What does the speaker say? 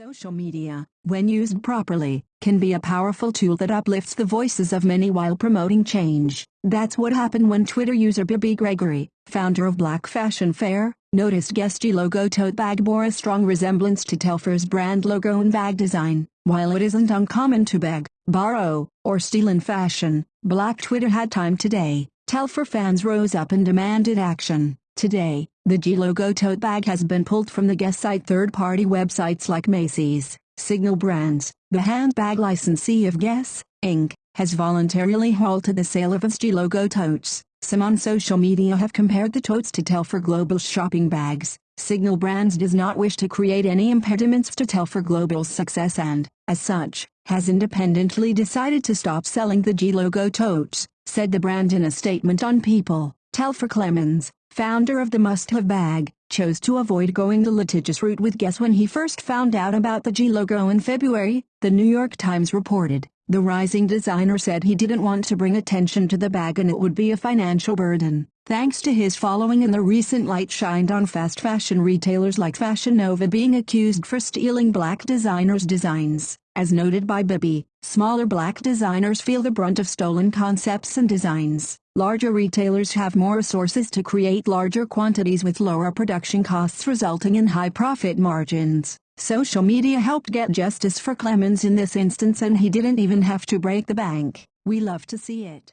Social media, when used properly, can be a powerful tool that uplifts the voices of many while promoting change. That's what happened when Twitter user Bibi Gregory, founder of Black Fashion Fair, noticed Guess G logo tote bag bore a strong resemblance to Telfar's brand logo and bag design. While it isn't uncommon to beg, borrow, or steal in fashion, Black Twitter had time today. Telfar fans rose up and demanded action. Today, the G logo tote bag has been pulled from the Guess site third-party websites like Macy's, Signal Brands, the handbag licensee of Guess, Inc., has voluntarily halted the sale of its G logo totes. Some on social media have compared the totes to Telfar Global shopping bags. Signal Brands does not wish to create any impediments to Telfar Global's success and, as such, has independently decided to stop selling the G logo totes, said the brand in a statement on People. Telfar Clemens, founder of the must-have bag, chose to avoid going the litigious route with Guess when he first found out about the G logo in February, the New York Times reported. The rising designer said he didn't want to bring attention to the bag and it would be a financial burden. Thanks to his following and the recent light shined on fast fashion retailers like Fashion Nova being accused for stealing black designers' designs. As noted by Bibby, smaller black designers feel the brunt of stolen concepts and designs. Larger retailers have more resources to create larger quantities with lower production costs resulting in high profit margins. Social media helped get justice for Clemens in this instance and he didn't even have to break the bank. We love to see it.